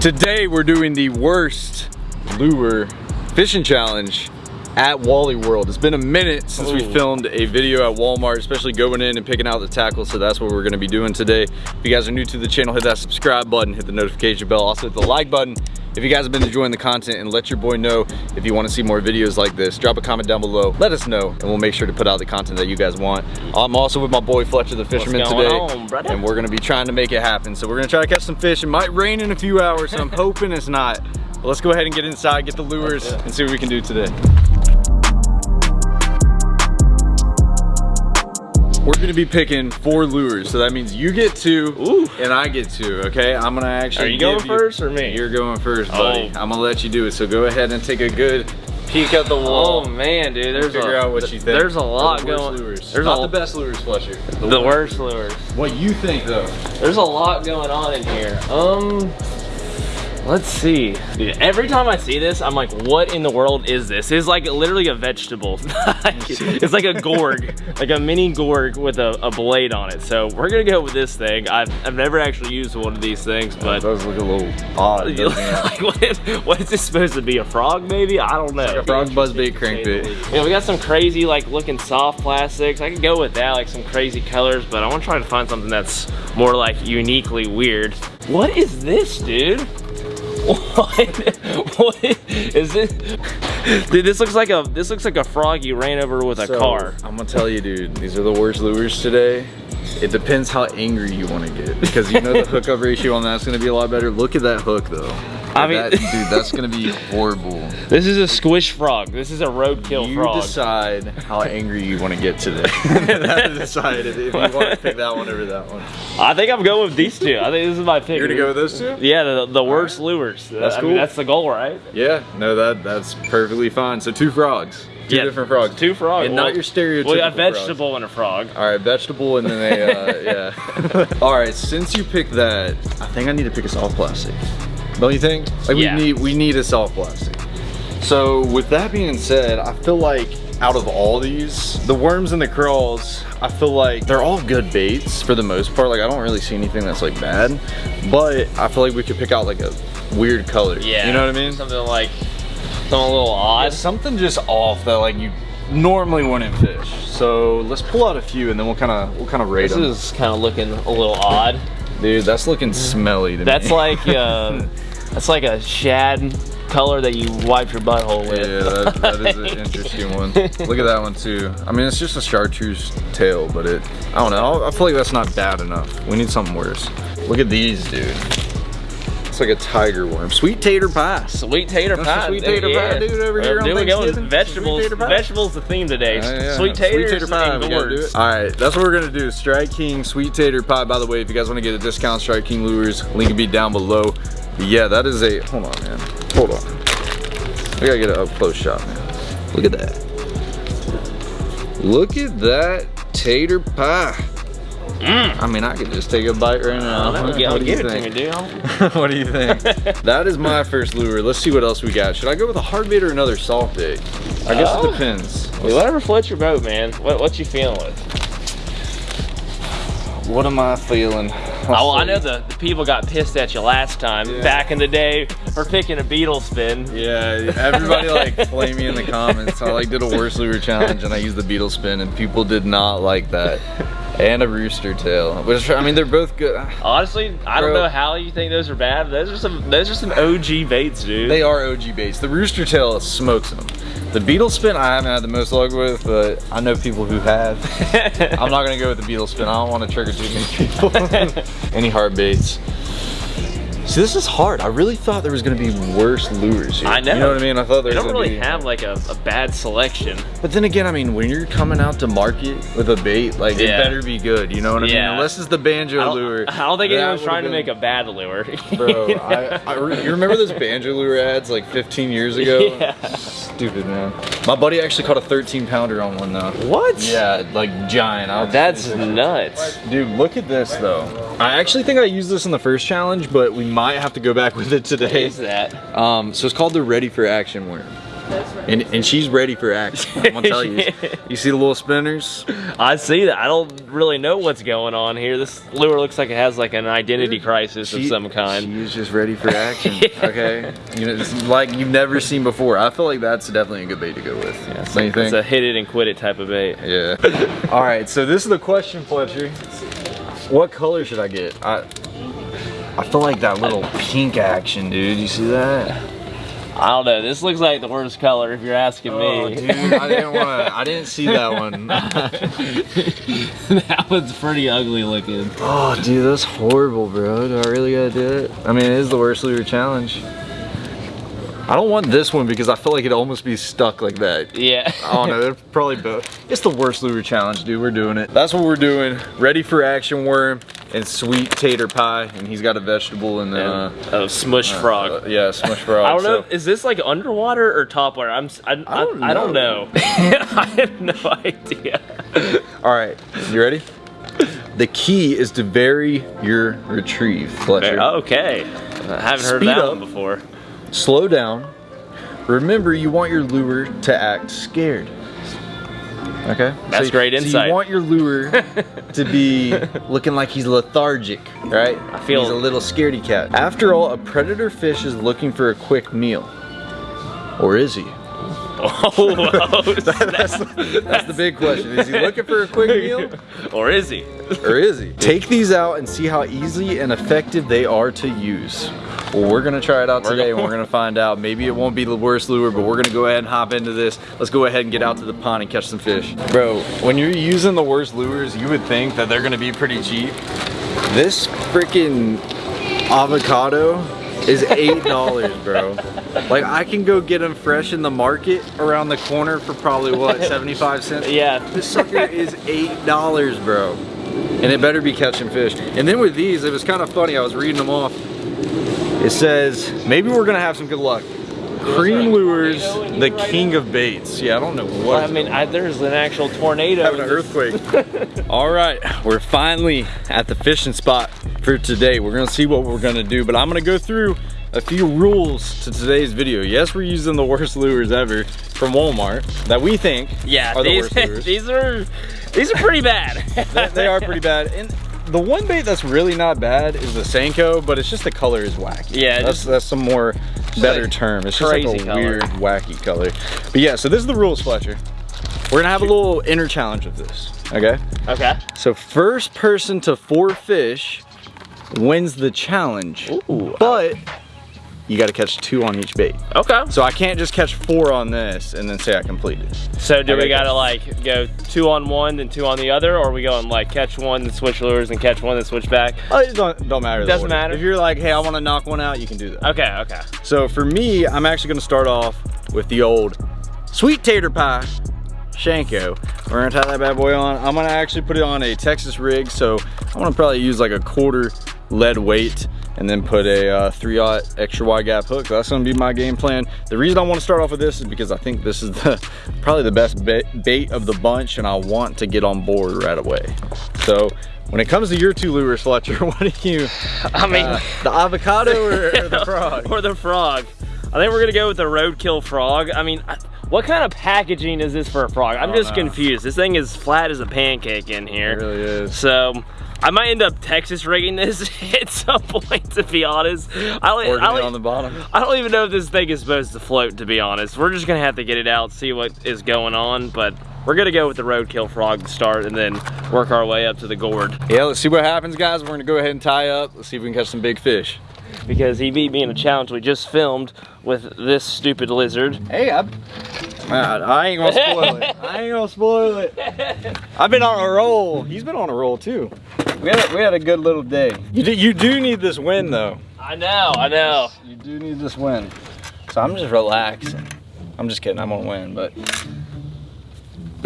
Today we're doing the worst lure fishing challenge at Wally World. It's been a minute since we filmed a video at Walmart, especially going in and picking out the tackle, so that's what we're gonna be doing today. If you guys are new to the channel, hit that subscribe button, hit the notification bell, also hit the like button. If you guys have been enjoying the content and let your boy know if you wanna see more videos like this, drop a comment down below, let us know, and we'll make sure to put out the content that you guys want. I'm also with my boy Fletcher the Fisherman today, on, and we're gonna be trying to make it happen. So we're gonna try to catch some fish. It might rain in a few hours, so I'm hoping it's not. But let's go ahead and get inside, get the lures, and see what we can do today. We're gonna be picking four lures, so that means you get two Ooh. and I get two, okay? I'm gonna actually Are you going first or me? You're going first, buddy. Oh. I'm gonna let you do it, so go ahead and take a good peek at the wall. Oh man, dude, there's figure a, out what you think. There's a lot the going. Lures. There's Not a, the best lures, Fletcher. The worst lures. What you think, though? There's a lot going on in here. Um, let's see. Dude, every time I see this, I'm like, what in the world is this? It's like literally a vegetable. it's like a gourd, like a mini gourd with a, a blade on it. So we're gonna go with this thing. I've, I've never actually used one of these things, but It does look a little odd. like, what, is, what is this supposed to be? A frog maybe? I don't know. Like a frog buzzbait crankbait. Yeah, we got some crazy like looking soft plastics. I could go with that, like some crazy colors, but I want to try to find something that's more like uniquely weird. What is this, dude? What? what is it? Dude, this looks like a this looks like a frog you ran over with a So, car. I'm gonna tell you, dude, these are the worst lures today. It depends how angry you want to get because you know the hookup ratio on that's gonna be a lot better. Look at that hook though. I mean- That- dude, that's gonna be horrible. This is a squish frog. This is a roadkill frog. You decide how angry you want to get today. that decided if you want to pick that one over that one. I think I'm going with these two. I think this is my pick. You're gonna go with those two? Yeah, the, the worst lures. That's I mean, cool. that's the goal, right? Yeah, no, that that's perfectly fine. So two frogs, two Yeah, different frogs, Two frogs. and not your stereotypical. Well, a frogs. vegetable and a frog. All right, vegetable, and then they, uh, yeah. All right, since you picked that, I think I need to pick a soft plastic. Don't you think? Like Yeah. we need we need a soft plastic. So with that being said, I feel like out of all these, the worms and the crawls, I feel like they're all good baits for the most part. Like I don't really see anything that's like bad, but I feel like we could pick out like a weird color. Yeah. You know what I mean? Something like something a little odd. Yeah, something just off that like you normally wouldn't fish. So let's pull out a few and then we'll kind of we'll kind of rate This them. is kind of looking a little odd. Dude, that's looking smelly to That's me. like uh, that's like a shad color that you wipe your butthole with. yeah, that, that is an interesting one. Look at that one too. I mean, it's just a chartreuse tail, but it, I don't know. I feel like that's not bad enough. We need something worse. Look at these, dude. It's like a tiger worm. Sweet tater pie. Sweet tater That's pie. sweet tater pie, dude, over here on we go. Thanksgiving. Vegetables. Tater. Vegetables the theme today. Yeah, yeah. Sweet taters Sweet tater pie. the words. All right, that's what we're gonna do. Strike King Sweet Tater Pie. By the way, if you guys want to get a discount, Strike King lures, link will be down below. But yeah, that is a. Hold on, man. Hold on. We gotta get an up close shot, man. Look at that. Look at that tater pie. Mm. I mean, I could just take a bite right now. Oh, I'll, What I'll do you give it to think? me, dude. what do you think? that is my first lure. Let's see what else we got. Should I go with a hard bait or another soft bait? I guess Oh. it depends. Hey, whatever floats your boat, man. What what you feeling with? What am I feeling? Oh, I know the, the people got pissed at you last time, Yeah. back in the day, for picking a beetle spin. Yeah, everybody like flame me in the comments. I like did a worst lure challenge and I used the beetle spin and people did not like that. And a rooster tail, which I mean they're both good. Honestly, I don't know how you think those are bad. Those are some those are some OG baits, dude. They are OG baits. The rooster tail smokes them. The beetle spin I haven't had the most luck with, but I know people who have. I'm not gonna go with the beetle spin. I don't want to trigger too many people. Any hard baits. See, this is hard. I really thought there was gonna be worse lures here. I know. You know what I mean? I thought there They was don't really be. have like a, a bad selection. But then again, I mean, when you're coming out to market with a bait, like Yeah. it better be good. You know what I mean? Unless it's the banjo I lure. I don't think anyone's trying to make a bad lure. Bro, I, I re- you remember those banjo lure ads like 15 years ago? Yeah. Stupid man. My buddy actually caught a 13 pounder on one though. what? Yeah, like giant. I'll- That's nuts. Dude, look at this though. I actually think I used this in the first challenge, but we might have to go back with it today. What is that? Um, so it's called the Ready for Action worm. And, and she's ready for action. I'm gonna tell you. You see the little spinners? I see that. I don't really know what's going on here. This lure looks like it has like an identity crisis of some kind. She's just ready for action. Okay, you know, it's like you've never seen before. I feel like that's definitely a good bait to go with. Yeah, Don't you It's a hit it and quit it type of bait. Yeah. All right, so this is the question, Fletcher. What color should I get? I I feel like that little pink action, dude. You see that? I don't know. This looks like the worst color if you're asking Oh, me. dude, I didn't want to. I didn't see that one. that one's pretty ugly looking. oh, dude, that's horrible, bro. Do I really gotta do it? I mean, it is the worst lure challenge. I don't want this one because I feel like it'd almost be stuck like that. Yeah. I don't know, they're probably both. It's the worst lure challenge, dude. We're doing it. That's what we're doing. Ready for action worm and sweet tater pie, and he's got a vegetable and then uh, oh, smush frog. uh, yeah, smush frog. I don't know. Is this like underwater or top water? I'm. s- I, I, don't I don't know. know. I have no idea. All right, you ready? The key is to vary your retrieve, Fletcher. Okay. I haven't heard Speed that up. one before. Slow down. Remember, you want your lure to act scared. Okay? That's you- great So insight. you want your lure to be looking like he's lethargic, right? I feel- he's a little scaredy cat. After all, a predator fish is looking for a quick meal. Or is he? Oh, That's, that's the big question. Is he looking for a quick meal? or is he? Or is he? Take these out and see how easy and effective they are to use. Well, we're gonna try it out today and we're gonna find out. Maybe it won't be the worst lure, but we're gonna go ahead and hop into this. Let's go ahead and get out to the pond and catch some fish. Bro, when you're using the worst lures, you would think that they're gonna be pretty cheap. This freaking avocado is eight dollars, bro. Like I can go get them fresh in the market around the corner for probably what, 75 cents? Yeah. This sucker is eight dollars, bro. And it better be catching fish. And then with these, it was kind of funny. I was reading them off. It says maybe we're gonna have some good luck. Cream lures, the king of baits. Yeah, I don't know what. Well, I mean, I, there's an actual tornado. having an earthquake. All right, we're finally at the fishing spot for today. We're gonna see what we're gonna do, but I'm gonna go through a few rules to today's video. Yes, we're using the worst lures ever from Walmart that we think Yeah, are the these, worst lures. these are these are pretty bad. they, they are pretty bad. And the one bait that's really not bad is the Senko, but it's just the color is wacky. Yeah, that's just- that's some more better like term. It's just like a color. weird, wacky color. But yeah, so this is the rules, Fletcher. We're gonna have a little inner challenge with this. Okay. okay. So first person to four fish wins the challenge. Ooh. But you got to catch two on each bait. Okay. So I can't just catch four on this and then say I completed. So do I we got gotta like go two on one, then two on the other, or we going like catch one, then switch lures, and catch one, then switch back? Oh, it don't, don't matter. the Doesn't order. matter? If you're like, hey, I want to knock one out, you can do that. Okay, okay. So for me, I'm actually gonna start off with the old sweet tater pie Shanko. We're gonna tie that bad boy on. I'm gonna actually put it on a Texas rig, so I'm gonna probably use like a quarter lead weight and then put a uh, 3 aught extra wide gap hook. That's gonna be my game plan. The reason I wanna start off with this is because I think this is the probably the best bait, of the bunch and I want to get on board right away. So when it comes to your two lures, Fletcher, what do you, I mean, uh, the avocado or, or the frog? or the frog. I think we're gonna go with the roadkill frog. I mean, I- what kind of packaging is this for a frog? I'm just know. confused. This thing is flat as a pancake in here. It really is. So I might end up Texas rigging this at some point, to be honest. I don't, I on the bottom. I don't even know if this thing is supposed to float, to be honest. We're just gonna have to get it out, see what is going on, but we're gonna go with the roadkill frog to start and then work our way up to the gourd. Yeah, let's see what happens, guys. We're gonna go ahead and tie up. Let's see if we can catch some big fish. Because he beat me in a challenge we just filmed with this stupid lizard. Hey, I, I ain't gonna spoil it. I ain't gonna spoil it. I've been on a roll. He's been on a roll too. We had a, we had a good little day. You do, you do need this win though. I know, I know. You do need this win. So I'm just relaxing. I'm just kidding. I'm gonna win, but.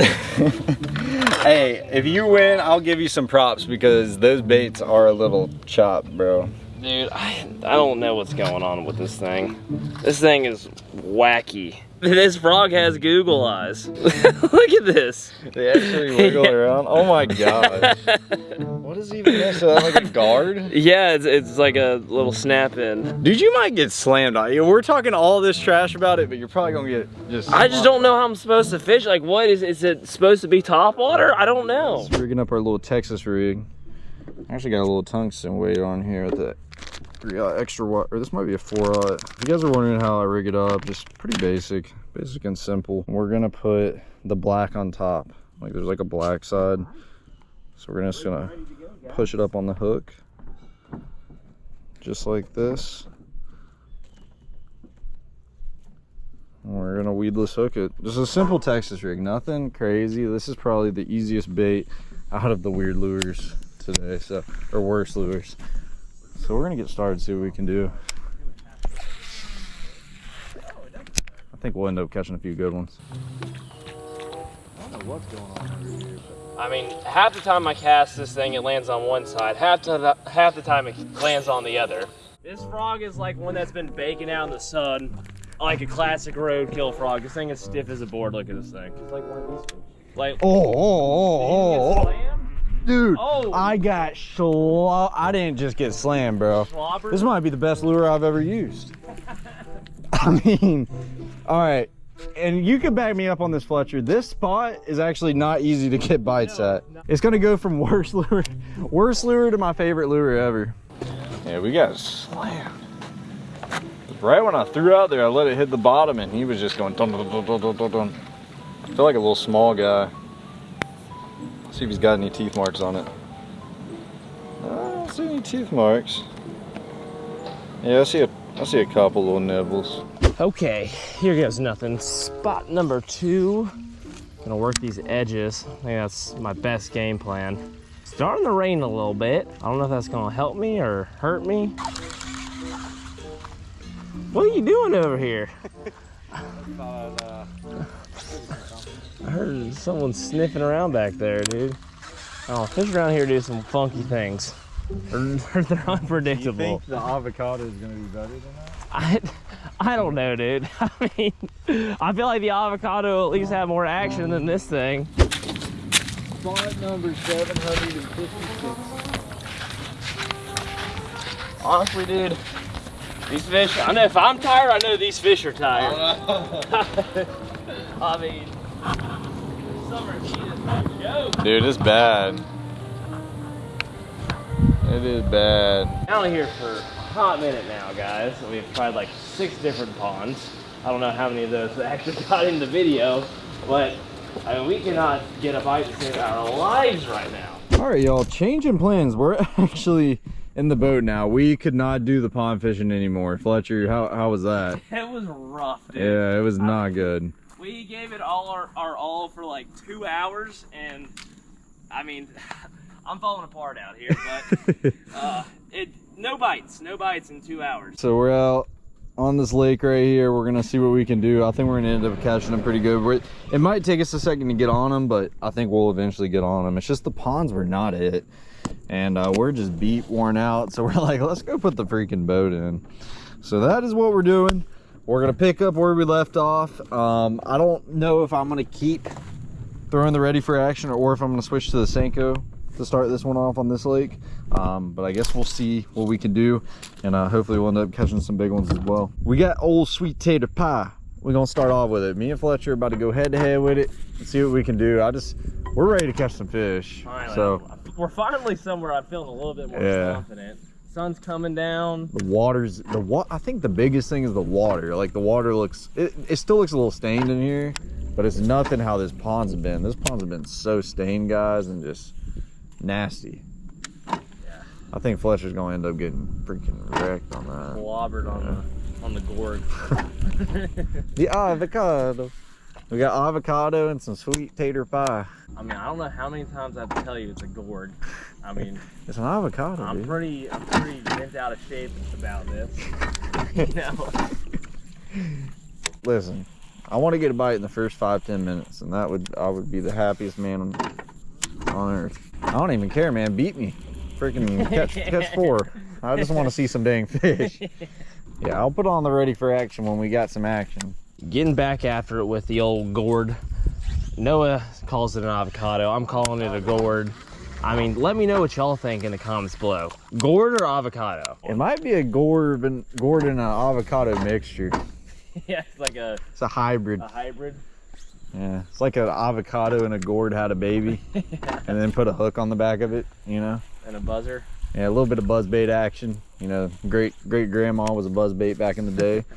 hey, if you win, I'll give you some props because those baits are a little chopped, bro. Dude, I, I don't know what's going on with this thing. This thing is wacky. This frog has Google eyes. Look at this. They actually wiggle around. Oh my god. What is even this? Is that like a guard? Yeah, it's, it's like a little snap in. Dude, you might get slammed on. We're talking all this trash about it, but you're probably gonna get just. I just don't know how I'm supposed to fish. Like, what is is it supposed to be top water? I don't know. rigging up our little Texas rig. I actually got a little tungsten weight on here with the three aught extra watt, or this might be a four aught. If you guys are wondering how I rig it up, just pretty basic, basic and simple. We're gonna put the black on top. Like there's like a black side. So we're just gonna push it up on the hook. Just like this. And we're gonna weedless hook it. Just a simple Texas rig, nothing crazy. This is probably the easiest bait out of the weird lures today, so or worse lures. So we're gonna get started, see what we can do. I think we'll end up catching a few good ones. I don't know what's going on over here. I mean, half the time I cast this thing, it lands on one side. Half the half the time it lands on the other. This frog is like one that's been baking out in the sun, like a classic roadkill frog. This thing is stiff as a board. Look at this thing. It's like one of these. Like, Oh, oh, oh, oh, oh. slammed? Dude! Oh. I got slo- I didn't just get slammed, bro. Slobber? This might be the best lure I've ever used. I mean, all right. And you can back me up on this, Fletcher. This spot is actually not easy to get bites No, at. no. It's gonna go from worst lure, worst lure to my favorite lure ever. Yeah, we got slammed. Right when I threw out there, I let it hit the bottom, and he was just going dun dun dun dun dun dun. dun. I feel like a little small guy. See if he's got any teeth marks on it. I don't see any teeth marks. Yeah, I see a, I see a couple little nibbles. Okay, here goes nothing. Spot number two. Gonna work these edges. I think that's my best game plan. Starting to rain a little bit. I don't know if that's gonna help me or hurt me. What are you doing over here? Uh, I heard someone sniffing around back there, dude. Oh, fish around here do some funky things. They're, they're unpredictable. You think the avocado is gonna be better than that? I, I don't know, dude. I mean, I feel like the avocado will at least have more action than this thing. Spot number 756. Honestly, dude, these fish, I know if I'm tired, I know these fish are tired. I mean, summer heat is no joke. Dude, it's bad. It is bad. Down here for a hot minute now, guys. We've tried like six different ponds. I don't know how many of those actually got in the video, but I mean, we cannot get a bite to save our lives right now. All right, y'all, changing plans. We're actually in the boat now. We could not do the pond fishing anymore. Fletcher, how, how was that? It was rough, dude. Yeah, it was not good. We gave it all our, our all for like two hours, and I mean, I'm falling apart out here, but uh, it no bites, no bites in two hours. So we're out on this lake right here. We're gonna see what we can do. I think we're gonna end up catching them pretty good. It might take us a second to get on them, but I think we'll eventually get on them. It's just the ponds were not it. And uh, we're just beat, worn out. So we're like, let's go put the freaking boat in. So that is what we're doing. We're gonna pick up where we left off. Um, I don't know if I'm gonna keep throwing the ready for action or if I'm gonna switch to the Senko to start this one off on this lake. Um, but I guess we'll see what we can do and uh, hopefully we'll end up catching some big ones as well. We got old sweet tater pie. We're gonna start off with it. Me and Fletcher are about to go head to head with it and see what we can do. I just, we're ready to catch some fish. Finally, So we're finally somewhere I'm feeling a little bit more Yeah. confident. Sun's coming down. the water's, the wa I think the biggest thing is the water. Like the water looks, it, it still looks a little stained in here, but it's nothing how this pond's been. This pond's been so stained, guys, and just nasty. Yeah. I think Fletcher's gonna end up getting freaking wrecked on that. Blobbered on the on the gourd. The avocado. We got avocado and some sweet tater pie. I mean, I don't know how many times I have to tell you it's a gourd. I mean, It's an avocado, I'm dude. pretty I'm pretty bent out of shape about this. you know. Listen, I want to get a bite in the first five ten minutes, and that would I would be the happiest man on, on earth. I don't even care, man. Beat me, freaking catch catch four. I just want to see some dang fish. Yeah, I'll put on the ready for action when we got some action. Getting back after it with the old gourd. Noah calls it an avocado. I'm calling it a gourd. I mean, let me know what y'all think in the comments below. Gourd or avocado? It might be a gourd and gourd and an avocado mixture. yeah, it's like a, It's a hybrid. a hybrid. Yeah, it's like an avocado and a gourd had a baby, and then put a hook on the back of it. You know. And a buzzer. Yeah, a little bit of buzz bait action. You know, great great grandma was a buzz bait back in the day.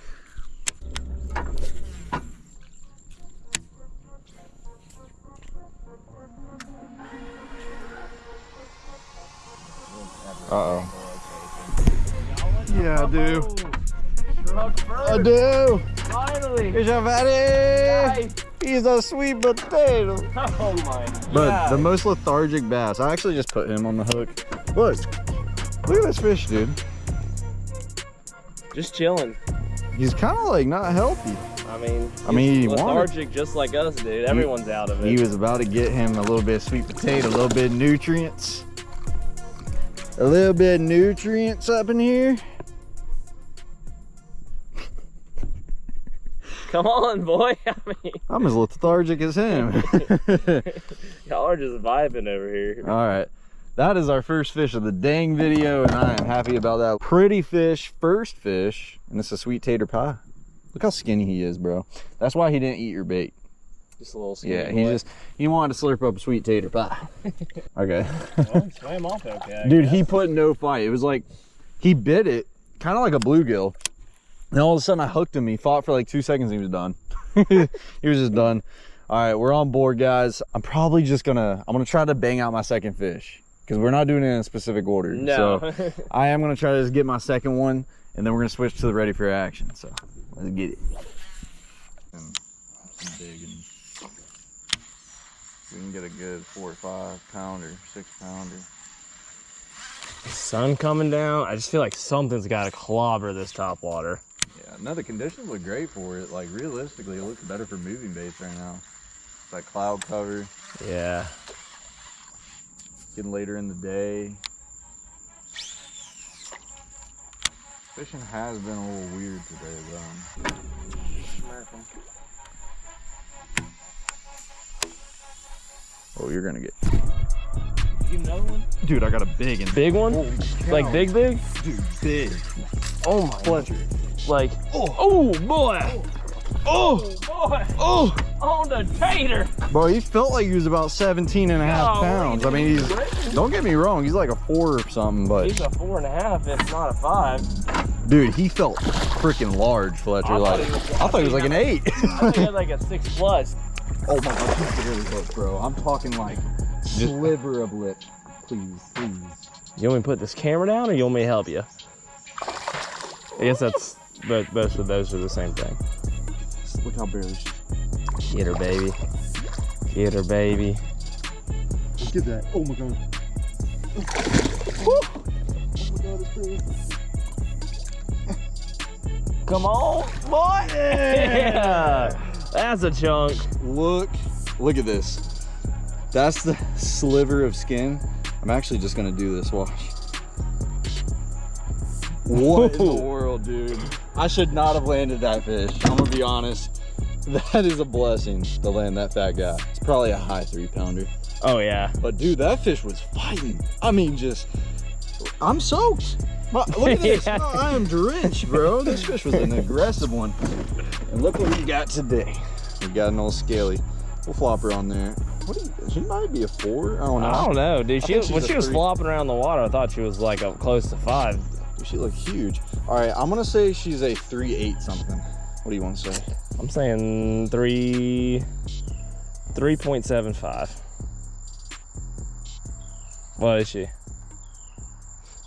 Uh oh. Yeah, I do. I do. Finally. Here's your fatty. He's a sweet potato. Oh my But the most lethargic bass, I actually just put him on the hook. Look, look at this fish, dude. Just chilling. He's kind of like not healthy. I mean, I mean, he's he wanted- lethargic just like us, dude. Everyone's out of it. He was about to get him a little bit of sweet potato, a little bit of nutrients. A little bit of nutrients up in here. Come on, boy. I mean, I'm as lethargic as him. y'all are just vibing over here. All right. That is our first fish of the dang video, and I am happy about that. Pretty fish, first fish, and it's a sweet tater pie. Look how skinny he is, bro. That's why he didn't eat your bait. Just a little skinny Yeah, he boy. just he wanted to slurp up a sweet tater pie. okay. well, he swam off okay. I Dude, guess. he put no fight. It was like he bit it, kind of like a bluegill. And all of a sudden I hooked him. He fought for like two seconds and he was done. he was just done. All right, we're on board, guys. I'm probably just gonna I'm gonna try to bang out my second fish because we're not doing it in a specific order. No. So I am gonna try to just get my second one, and then we're gonna switch to the ready for action. So let's get it. Big and we can get a good four or five pounder, six pounder. Sun coming down. I just feel like something's got to clobber this top water. Yeah, no, the conditions look great for it. Like realistically, it looks better for moving baits right now. It's like cloud cover, Yeah. getting later in the day. Fishing has been a little weird today, though. Oh, you're gonna get, You know one? dude. I got a big and Big one? Like big, big? dude, big. Oh my. Fletcher. Like. Oh, oh boy. Oh. oh, boy. Oh, On the tater. bro, he felt like he was about 17 and a half Oh, pounds. I mean, he's. Don't get me wrong, he's like a four or something, but He's a four and a half, if not a five. Dude, he felt freaking large, Fletcher. I like, he was- I thought he was like an eight. I think he had like a six plus. Oh my god, he's really close, bro. I'm talking like sliver of lip. Please, please. You want me to put this camera down or you want me to help you? I guess that's, both, both of those are the same thing. Look how barely she. Get her, baby. Get her, baby. Look at that. Oh my god. Come on, boy. Yeah. That's a chunk. Look, look at this. That's the sliver of skin. I'm actually just gonna do this. Watch. What in the Whoa. world, dude? I should not have landed that fish. I'm gonna be honest. That is a blessing to land that fat guy. It's probably a high three pounder. Oh, yeah. But dude, that fish was fighting. I mean, just I'm soaked. Look at this. Yeah. Oh, I am drenched, bro. This fish was an aggressive one. And look what we got today. We got an old scaly. We'll flop her on there. What? Is, she might be a four. I don't know. I don't know, dude. She, think when she was three. flopping around the water, I thought she was like a, close to five. Dude, She looked huge. All right, I'm gonna say she's a three eight something. What do you want to say? I'm saying three, 3.75. What is she?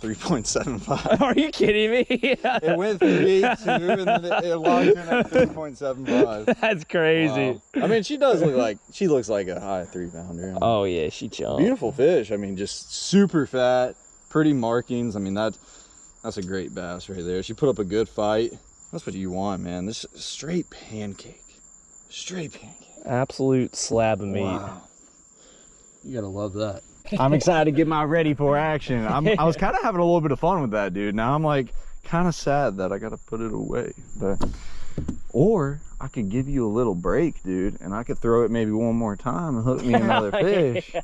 Three point seven five. Are you kidding me? It went three eight two, and then it, locked in at three point seven five. That's crazy. I mean, she does look like she looks like a high three pounder. Oh yeah, she jumped. Beautiful fish. I mean, just super fat, pretty markings. I mean, that that's a great bass right there. She put up a good fight. That's what you want, man. This is straight pancake. Straight pancake. Absolute slab of meat. Wow. You gotta love that. I'm excited to get my ready for action. I'm, I was kind of having a little bit of fun with that, dude. Now I'm like kind of sad that I got to put it away. But or I could give you a little break, dude, and I could throw it maybe one more time and hook me another fish.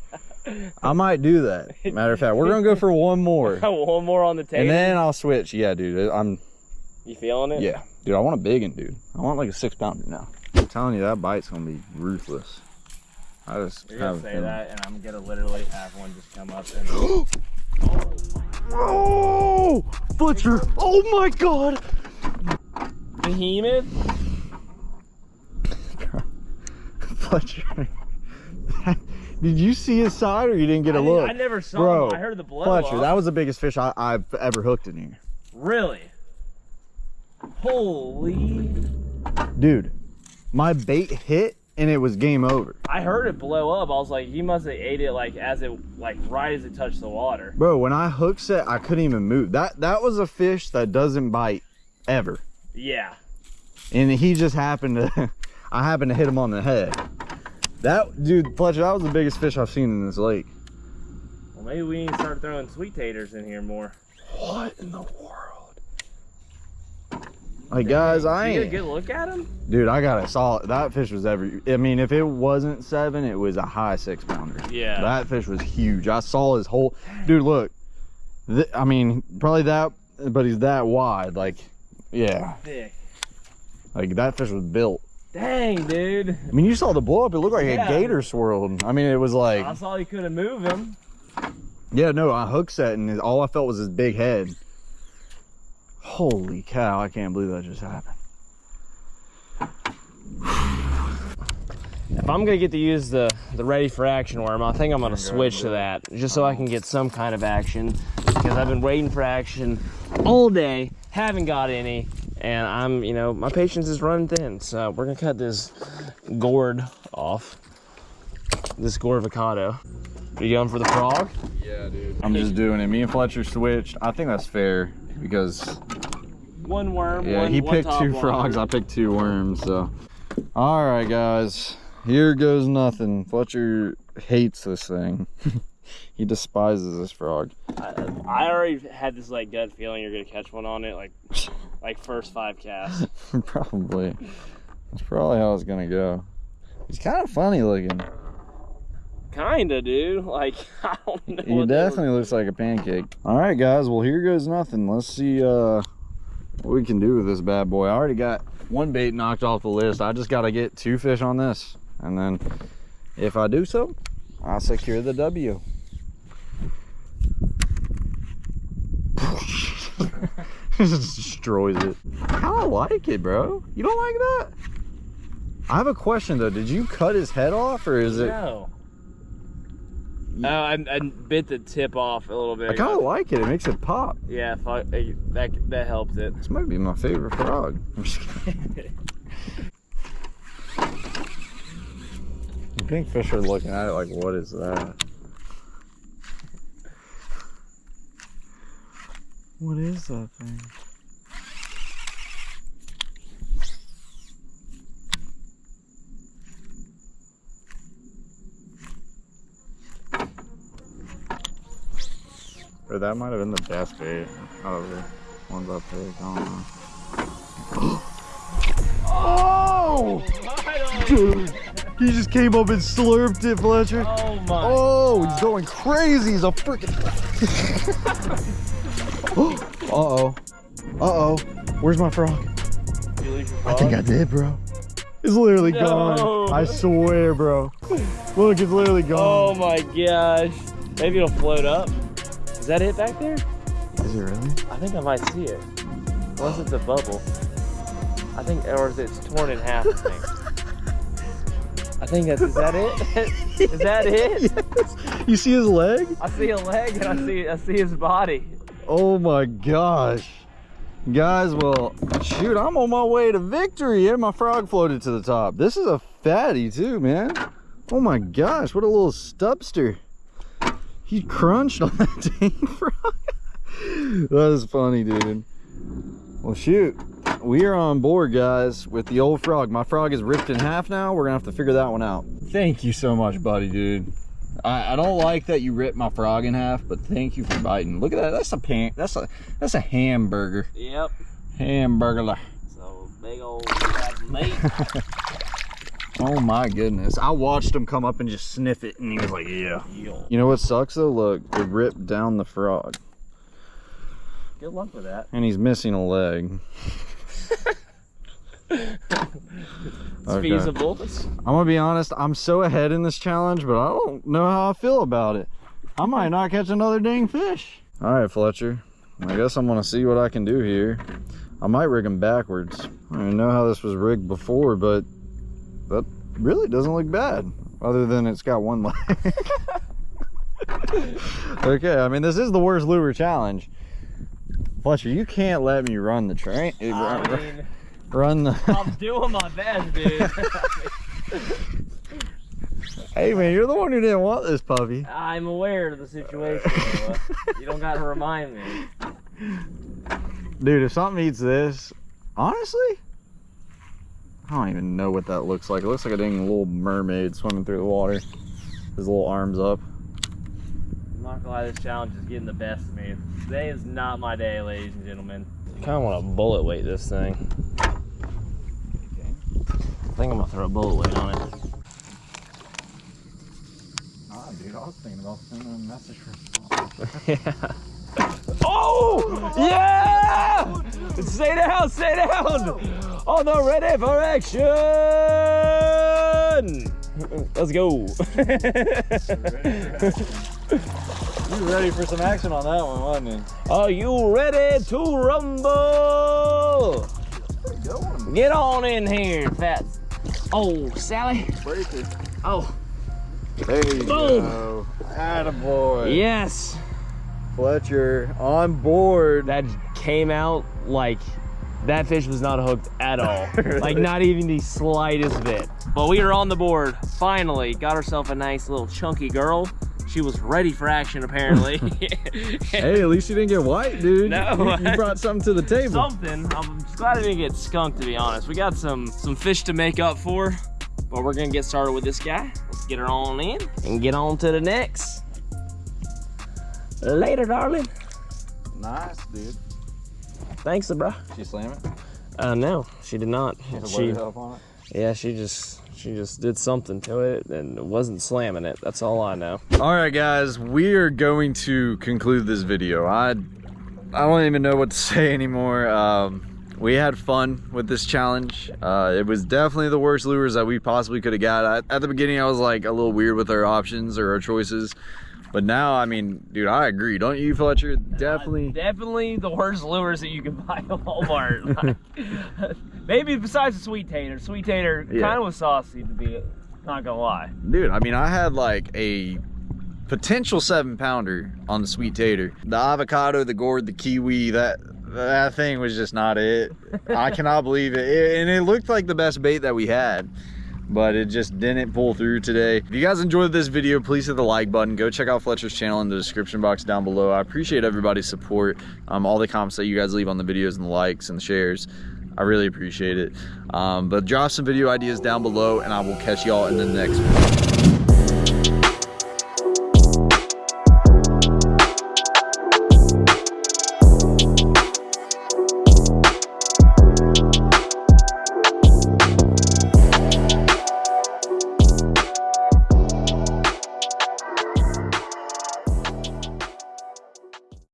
I might do that. Matter of fact, we're gonna go for one more, One more on the table. and then I'll switch. Yeah, dude. I'm you feeling it? yeah, dude. I want a big one, dude. I want like a six pounder now. I'm telling you, that bite's gonna be ruthless. I just You're gonna say feeling. that, and I'm gonna literally have one just come up and. Oh, Butcher! Oh my God! Behemoth. Fletcher. Did you see his side or you didn't get a I, look? I never saw Bro, him. I heard the blow Fletcher, up. that was the biggest fish I, I've ever hooked in here. Really? Holy! Dude, my bait hit and it was game over. I heard it blow up. I was like, he must have ate it like as it like right as it touched the water. Bro, when I hook set, I couldn't even move. That that was a fish that doesn't bite ever. Yeah. And he just happened to I happened to hit him on the head. That dude, Fletcher, that was the biggest fish I've seen in this lake. Well, maybe we need to start throwing sweet taters in here more. What in the world? Like guys, I ain't get a good look at him? Dude, I got a solid. That fish was every. I mean, if it wasn't seven, it was a high six pounder. Yeah. That fish was huge. I saw his whole. Dude, look. Th- I mean, probably that, but he's that wide. Like, yeah, Thick. like that fish was built. Dang, dude. I mean, you saw the blow up. It looked like Yeah. a gator swirled. I mean, it was like, I saw he couldn't move him. yeah, no, I hook set, and all I felt was his big head. Holy cow! I can't believe that just happened. If I'm gonna get to use the the ready for action worm, I think I'm gonna switch to that just so I can get some kind of action because I've been waiting for action all day, haven't got any, and I'm you know my patience is running thin. So we're gonna cut this gourd off, this gourd-avocado. Are you going for the frog? Yeah, dude. I'm just doing it. Me and Fletcher switched. I think that's fair because One worm. Yeah, one, he picked two frogs. I picked two worms. So, all right, guys, here goes nothing. Fletcher hates this thing. he despises this frog. I, I already had this like gut feeling you're gonna catch one on it, like like first five casts. probably. That's probably how it's gonna go. He's kind of funny looking. Kinda, dude. Like I don't know. He what they were- definitely looks like a pancake. All right, guys. Well, here goes nothing. Let's see uh, what we can do with this bad boy. I already got one bait knocked off the list. I just got to get two fish on this, and then if I do so, I'll secure the W. just destroys it. I like it, bro. You don't like that? I have a question though. Did you cut his head off, or is it? No. Oh, I, I bit the tip off a little bit. I kind of like it. It makes it pop. Yeah, fuck, eh, that that helped it. This might be my favorite frog. I'm just kidding. I think fish are looking at it like, what is that? What is that thing? Or that might have been the best bait out of the ones I picked. I don't know. oh! Dude, he just came up and slurped it, Fletcher. Oh my. Oh, he's going crazy. He's a freaking. uh oh. Uh oh. Where's my frog? Did you I think I did, bro. It's literally No. gone. I swear, bro. Look, it's literally gone. Oh my gosh. Maybe it'll float up. Is that it back there? Is it really? I think I might see it. Unless it's a bubble. I think, or is it's torn in half, I think. I think that's, is that it? is that it? yes. You see his leg? I see a leg and I see, I see his body. Oh my gosh. Guys, well, shoot, I'm on my way to victory and my frog floated to the top. This is a fatty too, man. Oh my gosh, what a little stubster. He crunched on that dang frog. that is funny, dude. Well, shoot. We are on board, guys, with the old frog. My frog is ripped in half now. We're gonna have to figure that one out. Thank you so much, buddy, dude. I, I don't like that you ripped my frog in half, but thank you for biting. Look at that. That's a pan. That's a that's a hamburger. Yep. Hamburger. So big old slab meat. Oh my goodness. I watched him come up and just sniff it and he was like, yeah. You know what sucks though? Look, it ripped down the frog Good luck with that. and he's missing a leg. It's Okay. feasible. I'm gonna be honest, I'm so ahead in this challenge, but I don't know how I feel about it. I might not catch another dang fish. All right, Fletcher. I guess I'm gonna see what I can do here. I might rig him backwards. I don't know how this was rigged before, but that really doesn't look bad. Other than it's got one leg. okay, I mean, this is the worst lure challenge. Fletcher, you can't let me run the train. I mean, Run the. I'm doing my best, dude. hey man, you're the one who didn't want this puppy. I'm aware of the situation. You don't gotta remind me. Dude, if something eats this, honestly, I don't even know what that looks like. It looks like a dang little mermaid swimming through the water. His little arms up. I'm not gonna lie, this challenge is getting the best of me. Today is not my day, ladies and gentlemen. I kind of want to bullet weight this thing. I think I'm gonna throw a bullet weight on it. Ah, dude, I was thinking about sending a message for Oh! Yeah! Stay down, stay down! Oh no, ready for action! Let's go. You ready for some action on that one, wasn't you? Are you ready to rumble? Get on in here, fat. Oh, Sally. Break it. Oh, There you Boom. go. Attaboy. yes. Fletcher on board. That came out like that fish was not hooked at all. Like not even the slightest bit. But we are on the board. Finally, got herself a nice little chunky girl. She was ready for action apparently. Hey, at least you didn't get white, dude. No. You, you brought something to the table. Something. I'm just glad I didn't get skunked to be honest. We got some some fish to make up for. But we're gonna get started with this guy. Let's get her on in and get on to the next. Later, darling. Nice, dude. Thanks, bro. She slam it? Uh, no, she did not. She, up on it? yeah, she just, she just did something to it and it wasn't slamming it. That's all I know. All right, guys, we are going to conclude this video. I, I don't even know what to say anymore. Um, we had fun with this challenge. Uh, it was definitely the worst lures that we possibly could have got. I, at the beginning, I was like a little weird with our options or our choices. But now, I mean, dude, I agree. Don't you, Fletcher? Uh, definitely. Definitely the worst lures that you can buy at Walmart. Like, maybe besides the sweet tater. Sweet tater Yeah. kind of was saucy to be, not gonna lie. Dude, I mean, I had like a potential seven pounder on the sweet tater. The avocado, the gourd, the kiwi, that that thing was just not it. I cannot believe it. It- And it looked like the best bait that we had, but it just didn't pull through today. If you guys enjoyed this video, please hit the like button. Go check out Fletcher's channel in the description box down below. I appreciate everybody's support. Um, all the comments that you guys leave on the videos and the likes and the shares. I really appreciate it. Um, but drop some video ideas down below and I will catch y'all in the next one.